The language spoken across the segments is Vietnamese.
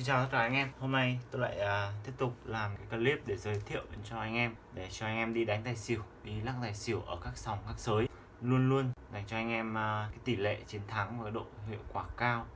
Xin chào tất cả anh em. Hôm nay tôi lại uh, tiếp tục làm cái clip để giới thiệu cho anh em Để cho anh em đi đánh tài xỉu Đi lắc tài xỉu ở các sòng các sới. Luôn luôn dành cho anh em uh, cái tỷ lệ chiến thắng và cái độ hiệu quả cao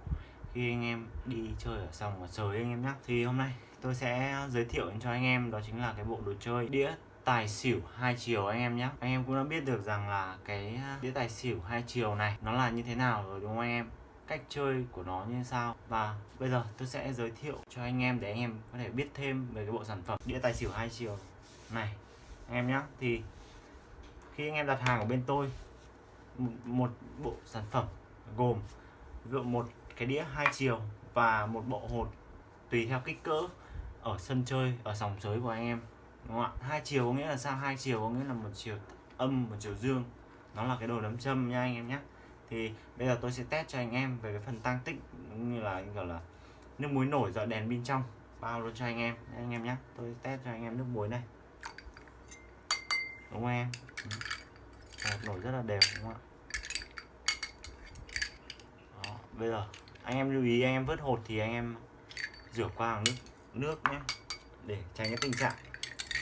Khi anh em đi chơi ở sòng và sới anh em nhé Thì hôm nay tôi sẽ giới thiệu cho anh em Đó chính là cái bộ đồ chơi đĩa tài xỉu hai chiều anh em nhé Anh em cũng đã biết được rằng là cái à, đĩa tài xỉu hai chiều này Nó là như thế nào rồi đúng không anh em? Cách chơi của nó như sao. Và bây giờ tôi sẽ giới thiệu cho anh em để anh em có thể biết thêm về cái bộ sản phẩm đĩa tài xỉu hai chiều này. Anh em nhé thì khi anh em đặt hàng ở bên tôi một, một bộ sản phẩm gồm gồm một cái đĩa hai chiều và một bộ hột tùy theo kích cỡ ở sân chơi ở sòng sới của anh em. Đúng không ạ? Hai chiều có nghĩa là sao? Hai chiều có nghĩa là một chiều âm một chiều dương. Nó là cái đồ đấm châm nha anh em nhé thì bây giờ tôi sẽ test cho anh em về cái phần tăng tích như là gọi là nước muối nổi dọi đèn bên trong. Bao luôn cho anh em anh em nhé tôi test cho anh em nước muối này. Đúng không em? Một nổi rất là đều đúng không ạ? Đó, bây giờ anh em lưu ý anh em vớt hột thì anh em rửa qua bằng nước nước nhé để tránh cái tình trạng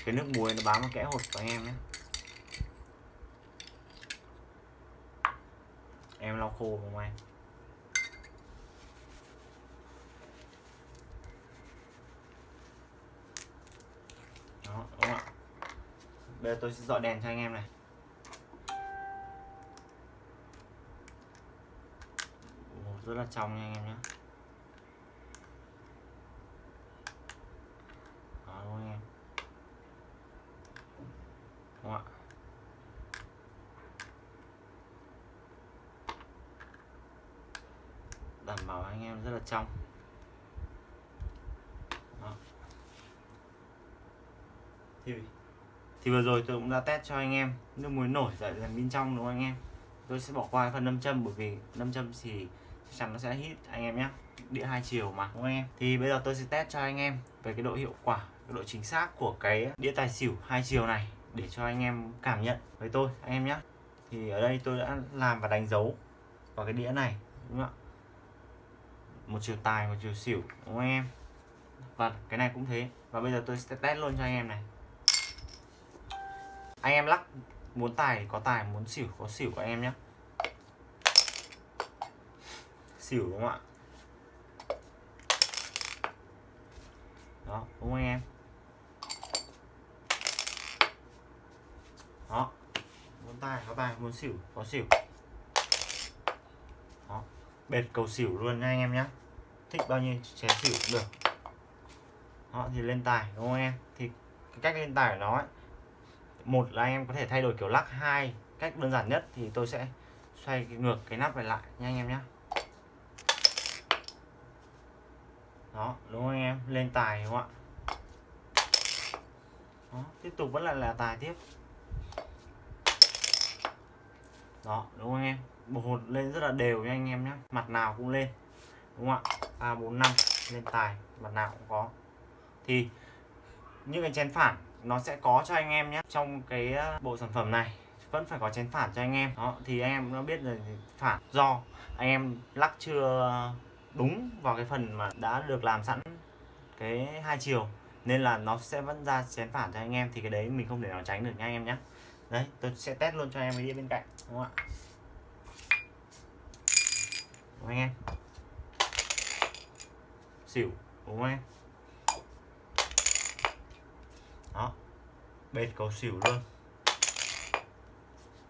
cái nước muối nó bám vào kẽ hột của anh em nhé em lau khô không anh? Đó đúng không ạ? Bây giờ tôi sẽ dọi đèn cho anh em này. Ồ, rất là trong nha anh em nhé đó đúng không anh em đúng không ạ đảm bảo anh em rất là trong Đó. thì thì vừa rồi tôi cũng đã test cho anh em nước muối nổi dậy dần bên trong đúng không anh em? Tôi sẽ bỏ qua phần nâm châm bởi vì nâm châm thì chắc chắn nó sẽ hít, anh em nhé. Đĩa hai chiều mà, đúng không anh em? Thì bây giờ tôi sẽ test cho anh em về cái độ hiệu quả, cái độ chính xác của cái đĩa tài xỉu hai chiều này để cho anh em cảm nhận với tôi, anh em nhé. Thì ở đây tôi đã làm và đánh dấu vào cái đĩa này, đúng không ạ? Một chiều tài, một chiều xỉu, đúng không em? Và cái này cũng thế. Và bây giờ tôi sẽ test luôn cho anh em này. Anh em lắc, muốn tài có tài, muốn xỉu có xỉu của em nhé xỉu đúng không ạ? Đó, đúng không anh em? Đó, muốn tài có tài, muốn xỉu có xỉu. Đó, bệt cầu xỉu luôn nha anh em nhé thích bao nhiêu chén xỉu cũng được. Đó thì lên tài đúng không em? Thì cái cách lên tài của nó ấy, một là anh em có thể thay đổi kiểu lắc hai cách đơn giản nhất thì tôi sẽ xoay ngược cái nắp này lại nha anh em nhé đó đúng không anh em? Lên tài đúng không ạ? Đó, tiếp tục vẫn là là tài tiếp. Đó đúng không anh em? Bột hột lên rất là đều nha anh em nhé mặt nào cũng lên đúng không ạ? Ba bốn năm lên tài, mặt nào cũng có. Thì những cái chén phản nó sẽ có cho anh em nhé. Trong cái ờ, bộ sản phẩm này vẫn phải có chén phản cho anh em. Đó, thì anh em nó biết là phản do anh em lắc chưa đúng vào cái phần mà đã được làm sẵn cái hai chiều, nên là nó sẽ vẫn ra chén phản cho anh em. Thì cái đấy mình không thể nào tránh được nha anh em nhé. Đấy, tôi sẽ test luôn cho anh em cái đĩa bên cạnh, đúng không ạ? Đúng anh em? Xỉu, đúng không em? Đó bệt cầu xỉu luôn.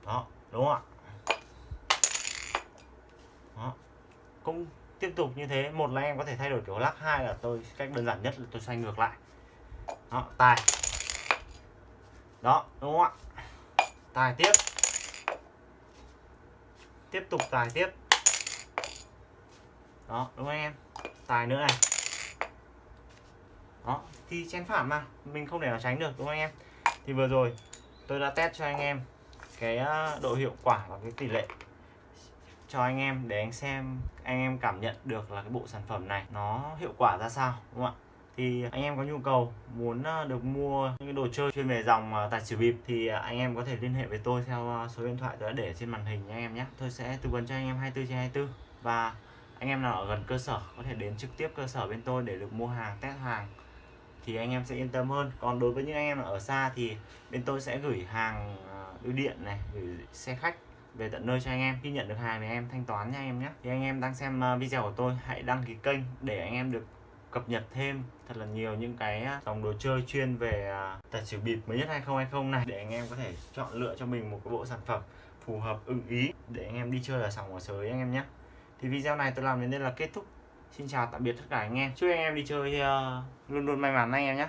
Đó, đúng không ạ? Đó, cũng tiếp tục như thế. Một là em có thể thay đổi kiểu lắc, hai là tôi, cách đơn giản nhất là tôi xoay ngược lại. Đó, tài. Đó, đúng không ạ? Tài tiếp. Tiếp tục tài tiếp. Đó, đúng không em? Tài nữa này đó thì chén phản mà. Mình không thể nào tránh được, đúng không anh em? Thì vừa rồi, tôi đã test cho anh em cái ờ, độ hiệu quả và cái tỷ lệ cho anh em để anh xem, anh em cảm nhận được là cái bộ sản phẩm này nó hiệu quả ra sao, đúng không ạ? Thì anh em có nhu cầu muốn ờ, được mua những cái đồ chơi chuyên về dòng ờ, tài xỉu bịp thì anh em có thể liên hệ với tôi theo số điện thoại tôi đã để trên màn hình nha anh em nhé. Tôi sẽ tư vấn cho anh em 24 trên 24 và anh em nào ở gần cơ sở có thể đến trực tiếp cơ sở bên tôi để được mua hàng, test hàng thì anh em sẽ yên tâm hơn. Còn đối với những anh em ở xa thì bên tôi sẽ gửi hàng à, ưu điện này, gửi xe khách về tận nơi cho anh em. Khi nhận được hàng thì em thanh toán nha anh em nhé. Thì anh em đang xem à, video của tôi, hãy đăng ký kênh để anh em được cập nhật thêm thật là nhiều những cái à, dòng đồ chơi chuyên về tài xỉu bịp mới nhất 2020 này. Để anh em có thể chọn lựa cho mình một cái bộ sản phẩm phù hợp, ưng ý để anh em đi chơi ở sòng ở sới anh em nhé. Thì video này tôi làm đến đây là kết thúc. Xin chào tạm biệt tất cả anh em. Chúc anh em đi chơi uh, luôn luôn may mắn anh em nhé.